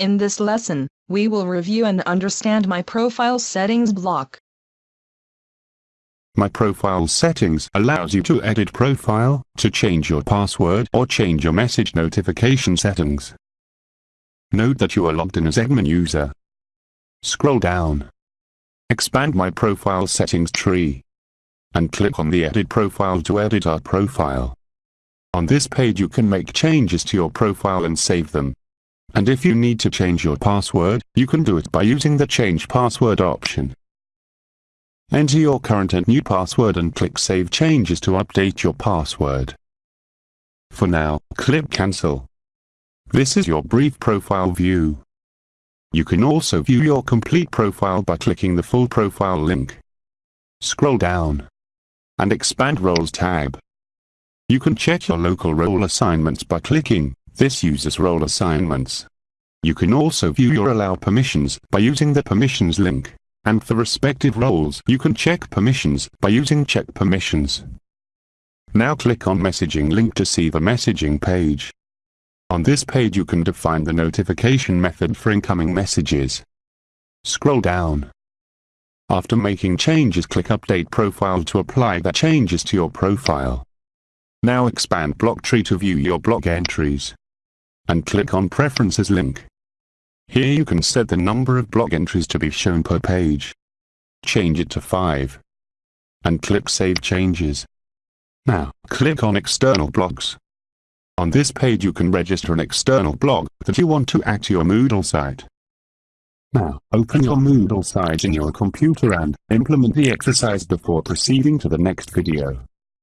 In this lesson, we will review and understand my profile settings block. My profile settings allows you to edit profile, to change your password or change your message notification settings. Note that you are logged in as admin user. Scroll down. Expand my profile settings tree. And click on the edit profile to edit our profile. On this page you can make changes to your profile and save them. And if you need to change your password, you can do it by using the change password option. Enter your current and new password and click Save Changes to update your password. For now, click Cancel. This is your brief profile view. You can also view your complete profile by clicking the full profile link. Scroll down and expand Roles tab. You can check your local role assignments by clicking this uses role assignments. You can also view your allow permissions by using the permissions link and for respective roles you can check permissions by using check permissions. Now click on messaging link to see the messaging page. On this page you can define the notification method for incoming messages. Scroll down. After making changes click update profile to apply the changes to your profile. Now expand blog tree to view your blog entries. And click on preferences link. Here you can set the number of blog entries to be shown per page. Change it to 5. And click Save Changes. Now, click on External Blogs. On this page you can register an external blog that you want to add to your Moodle site. Now, open your Moodle site in your computer and implement the exercise before proceeding to the next video.